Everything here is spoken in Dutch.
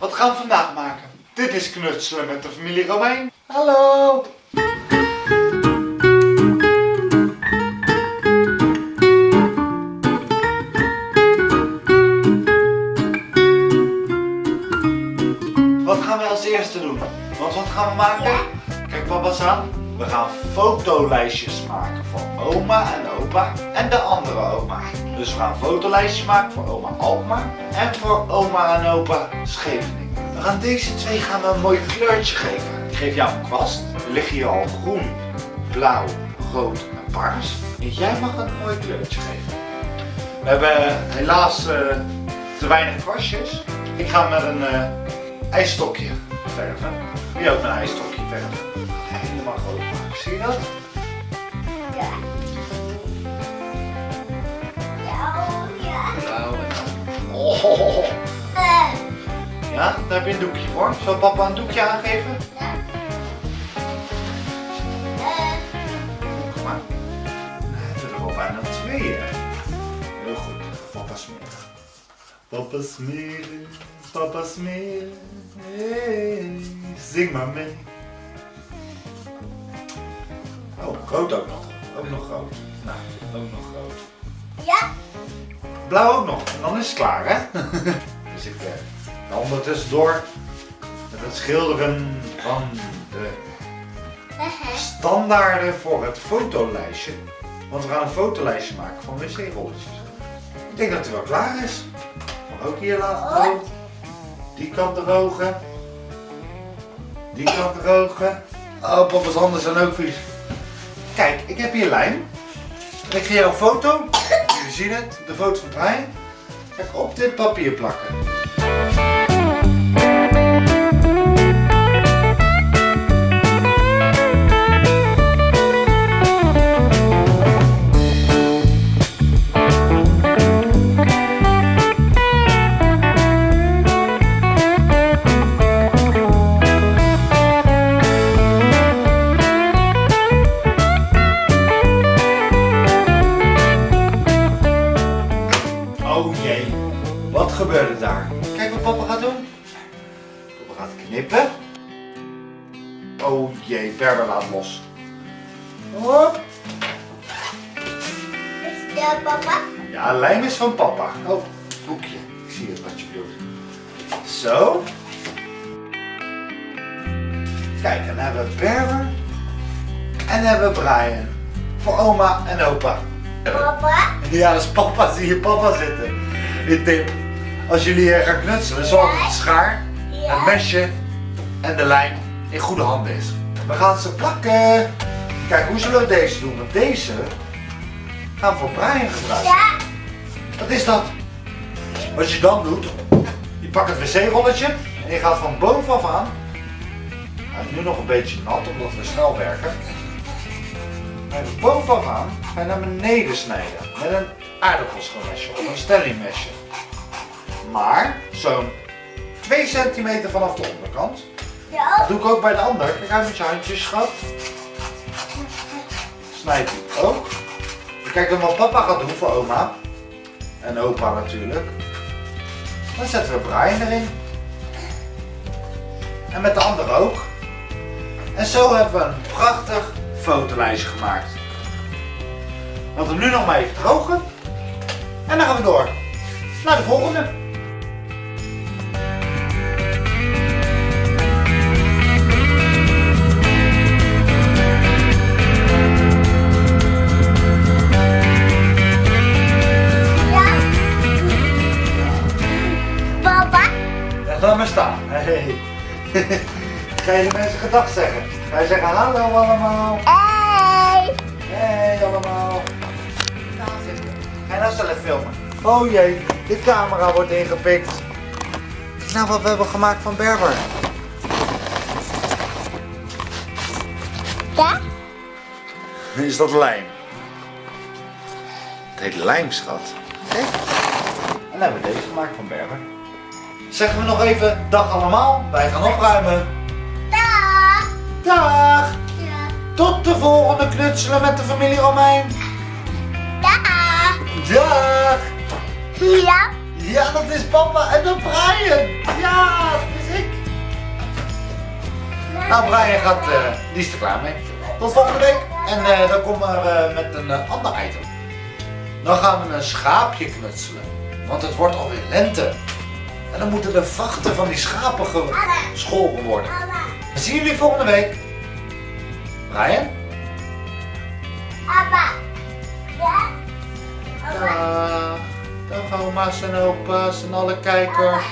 Wat gaan we vandaag maken? Dit is knutselen met de familie Romein. Hallo! Wat gaan we als eerste doen? Want wat gaan we maken? Kijk papa's aan. We gaan fotolijstjes maken voor oma en opa en de andere oma. Dus we gaan fotolijstjes maken voor oma Alkmaar en voor oma en opa Scheveningen. We gaan deze twee gaan we een mooi kleurtje geven. Ik geef jou een kwast. Er liggen hier al groen, blauw, rood en paars. En jij mag een mooi kleurtje geven. We hebben helaas eh, te weinig kwastjes. Ik ga met een uh, ijsstokje verven. Wie ook met een ijsstokje verven. Maken. Zie je dat? Ja. Ja, ja. Blauw en oh. Ja, daar heb je een doekje voor. Zal papa een doekje aangeven? ja. Kom maar. Hebben we er al bijna twee. hè. Heel goed. Papa smeren. Papa smeren, papa smeren. Hey, zing maar mee. Rood ook nog. Ook nog rood. Nou, ook nog rood. ja. Blauw ook nog. En dan is het klaar, hè? dus ik eh, ga ondertussendoor met het schilderen van de Eh, standaarden voor het fotolijstje. Want we gaan een fotolijstje maken van wc-rolletjes. Ik denk dat hij wel klaar is. Maar ook hier laten rood. Die kant drogen. Die kant drogen. Oh, papa's handen zijn ook vies. Kijk, ik heb hier lijm. Ik ga jou een foto. Jullie zien het, de foto van Brian. Ga ik op dit papier plakken. Oh jee, wat gebeurde daar? Kijk wat papa gaat doen. Papa gaat knippen. Oh jee, Berber laat los. Hop. is de papa? Ja, lijm is van papa. Oh, boekje. Ik zie het wat je doet. Zo. Kijk, en dan hebben we Berber. En dan hebben we Brian. Voor oma en opa. Papa? Ja, dat is papa. Zie je papa zitten. Die tip. Als jullie gaan knutselen, zorg dat de schaar, het mesje en de lijm in goede handen is. We gaan ze plakken. Kijk, hoe zullen we deze doen? Want deze gaan we voor Brian gebruiken. Ja. Wat is dat? Wat je dan doet, je pakt het wc-rolletje en je gaat van bovenaf aan. Hij is nu nog een beetje nat omdat we snel werken. Ga je van bovenaf aan ga je naar beneden snijden met een aardappelschilmesje of een stellingmesje. Maar zo'n 2 centimeter vanaf de onderkant. Ja. Dat doe ik ook bij de ander. Kijk uit met je handjes, schat. Snijd die ook. Kijk dan wat papa gaat doen voor oma. En opa natuurlijk. Dan zetten we Brian erin. En met de ander ook. En zo hebben we een prachtig fotolijstje gemaakt. Laten we hem nu nog maar even drogen. En dan gaan we door naar de volgende. Ja. Papa? Ja, laat maar staan. Hey. Ga je de mensen gedag zeggen? Ga je zeggen hallo allemaal? Hey. Hey allemaal. Ga je nou zelf filmen? Oh jee, de camera wordt ingepikt. Kijk nou wat we hebben gemaakt van Berber. Ja. Is dat lijm? Het heet lijm, schat. Kijk. En dan hebben we deze gemaakt van Berber. Zeggen we nog even dag allemaal. Wij gaan opruimen. Dag. Ja. Tot de volgende knutselen met de familie Romein. Dag. Dag! Ja. Ja, dat is papa en de Brian. Ja, Nou, Brian gaat, eh, die is er klaar mee. Tot volgende week. En eh, dan komen we eh, met een ander item. Dan gaan we een schaapje knutselen. Want het wordt alweer lente. En dan moeten de vachten van die schapen gescholpen worden. Dan zien jullie volgende week. Brian? Papa. Ja? Dag. Dag oma's en opa's en alle kijkers.